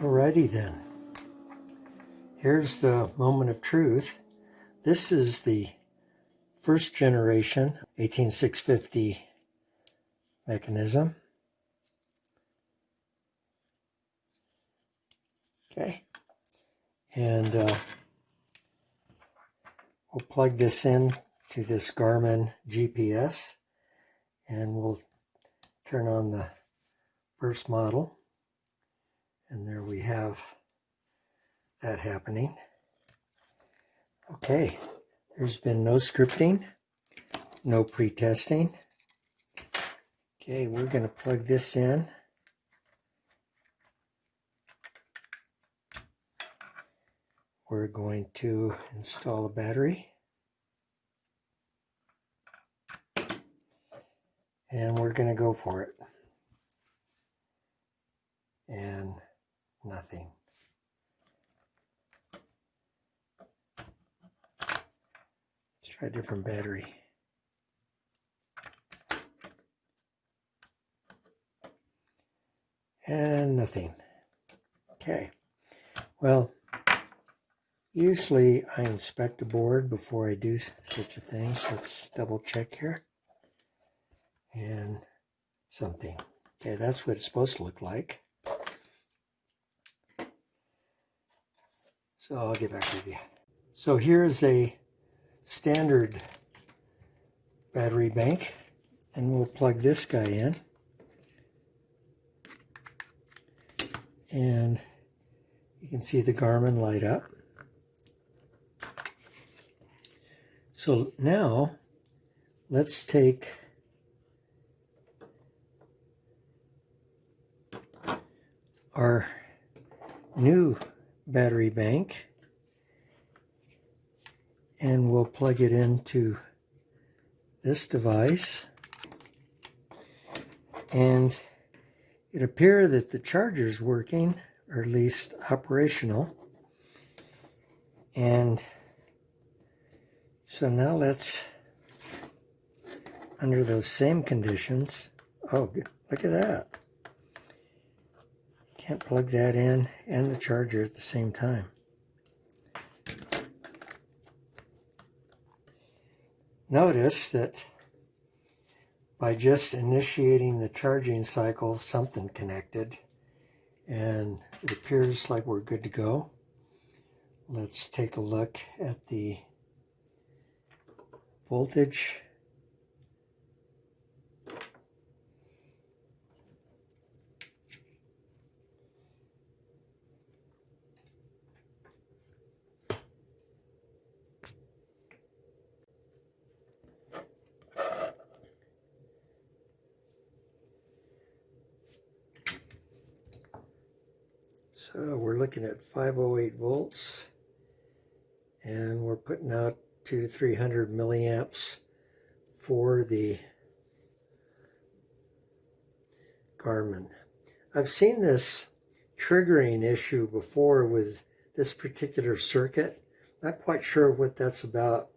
Alrighty then. Here's the moment of truth. This is the first generation 18650 mechanism. Okay. And uh, we'll plug this in to this Garmin GPS and we'll turn on the first model. And there we have that happening. Okay, there's been no scripting, no pre-testing. Okay, we're going to plug this in. We're going to install a battery. And we're going to go for it. And nothing. Let's try a different battery. And nothing. Okay. Well, usually I inspect a board before I do such a thing. Let's double check here. And something. Okay, that's what it's supposed to look like. So I'll get back with you. So here's a standard battery bank and we'll plug this guy in. And you can see the Garmin light up. So now let's take our new battery bank. And we'll plug it into this device. And it appears that the charger is working or at least operational. And so now let's under those same conditions oh look at that can't plug that in and the charger at the same time. Notice that by just initiating the charging cycle, something connected and it appears like we're good to go. Let's take a look at the voltage So we're looking at 508 volts and we're putting out two to 300 milliamps for the Garmin. I've seen this triggering issue before with this particular circuit. Not quite sure what that's about,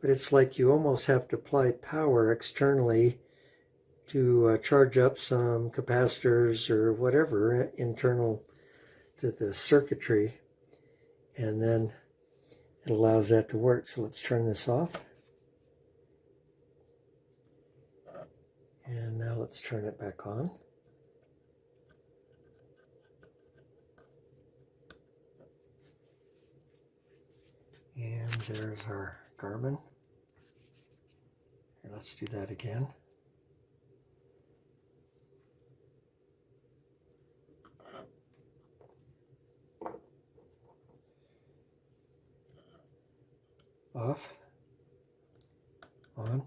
but it's like you almost have to apply power externally to uh, charge up some capacitors or whatever internal to the circuitry and then it allows that to work. So let's turn this off. And now let's turn it back on. And there's our Garmin. Here, let's do that again. Off, on.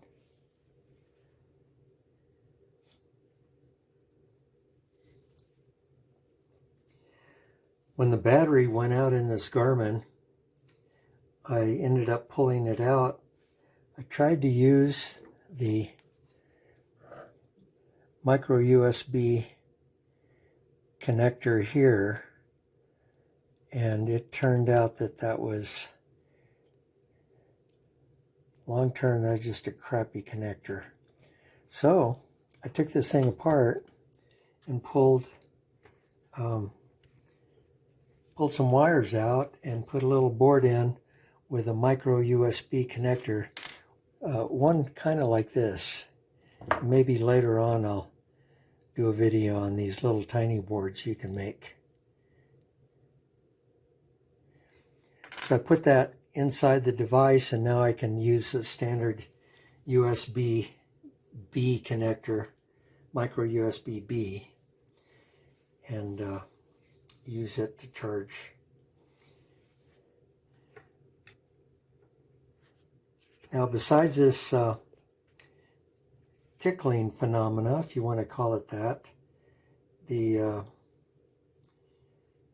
When the battery went out in this Garmin, I ended up pulling it out. I tried to use the micro USB connector here and it turned out that that was long term that's just a crappy connector so I took this thing apart and pulled um, pulled some wires out and put a little board in with a micro USB connector. Uh, one kind of like this. Maybe later on I'll do a video on these little tiny boards you can make. So I put that inside the device and now I can use the standard USB B connector, micro USB B, and uh, use it to charge. Now besides this uh, tickling phenomena, if you want to call it that, the uh,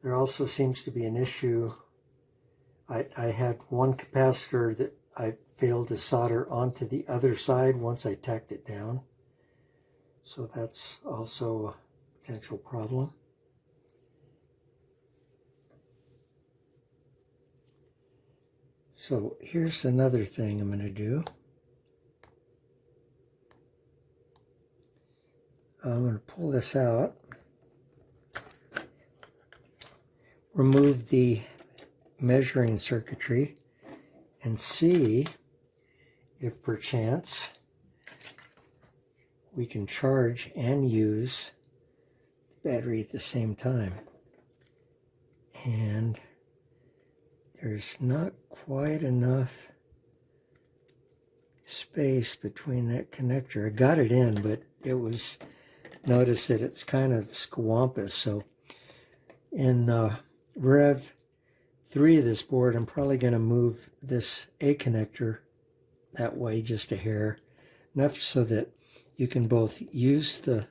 there also seems to be an issue. I, I had one capacitor that I failed to solder onto the other side once I tacked it down. So that's also a potential problem. So here's another thing I'm going to do. I'm going to pull this out, remove the measuring circuitry, and see if perchance we can charge and use the battery at the same time. And there's not quite enough space between that connector. I got it in, but it was, notice that it's kind of squampus. So in uh, Rev 3 of this board, I'm probably going to move this A connector that way just a hair, enough so that you can both use the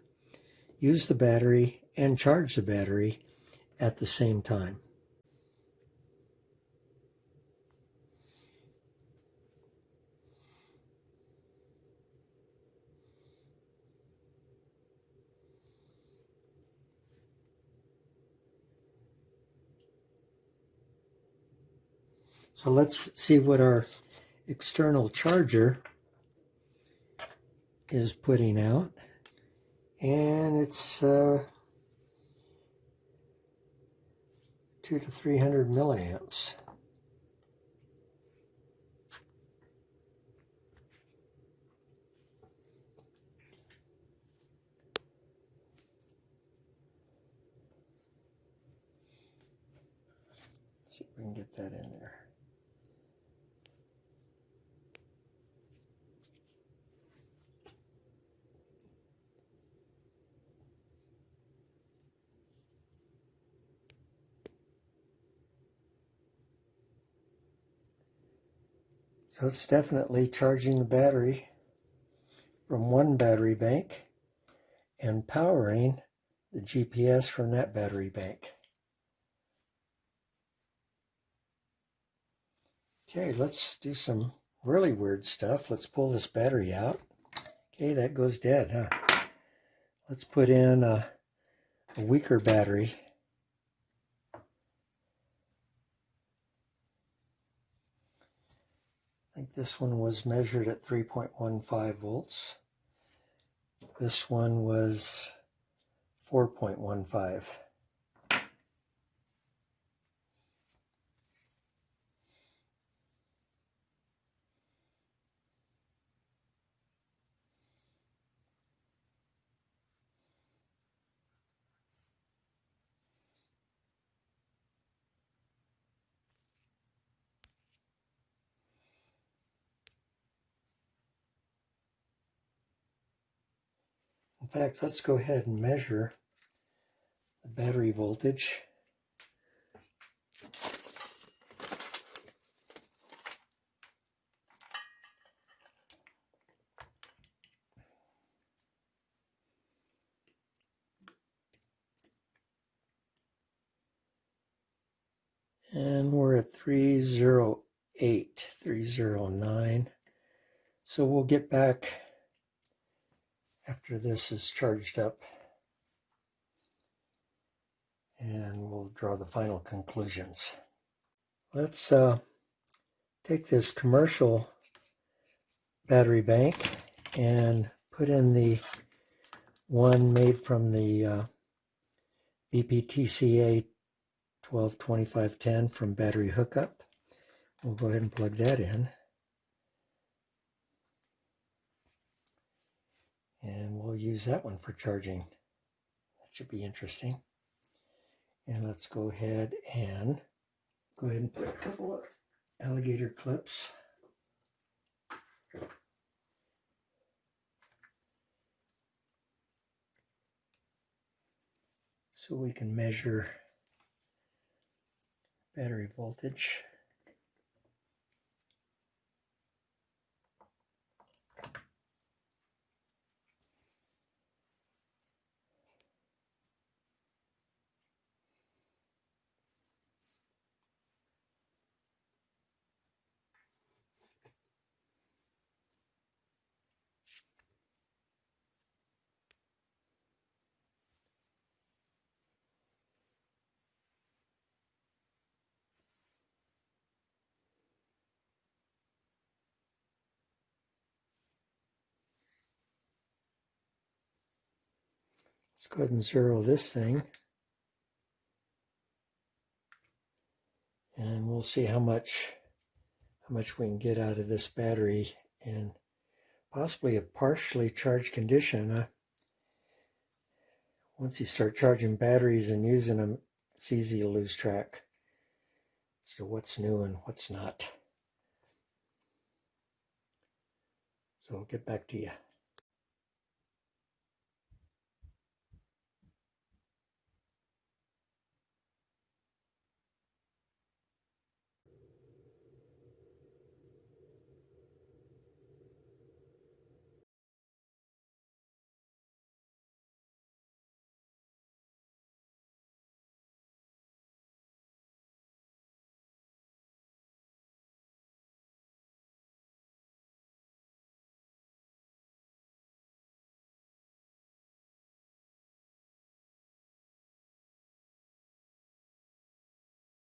use the battery and charge the battery at the same time. So let's see what our external charger is putting out. And it's uh, two to 300 milliamps. see if we can get that in there. So it's definitely charging the battery from one battery bank and powering the GPS from that battery bank. Okay, let's do some really weird stuff. Let's pull this battery out. Okay, that goes dead, huh? Let's put in a, a weaker battery. I think this one was measured at 3.15 volts. This one was 4.15. fact, let's go ahead and measure the battery voltage. And we're at 308, 309. So we'll get back after this is charged up and we'll draw the final conclusions. Let's uh, take this commercial battery bank and put in the one made from the uh, BPTCA 122510 from battery hookup. We'll go ahead and plug that in. And we'll use that one for charging. That should be interesting. And let's go ahead and go ahead and put a couple of alligator clips. So we can measure battery voltage. Let's go ahead and zero this thing. And we'll see how much how much we can get out of this battery in possibly a partially charged condition. Uh, once you start charging batteries and using them, it's easy to lose track as to what's new and what's not. So I'll get back to you.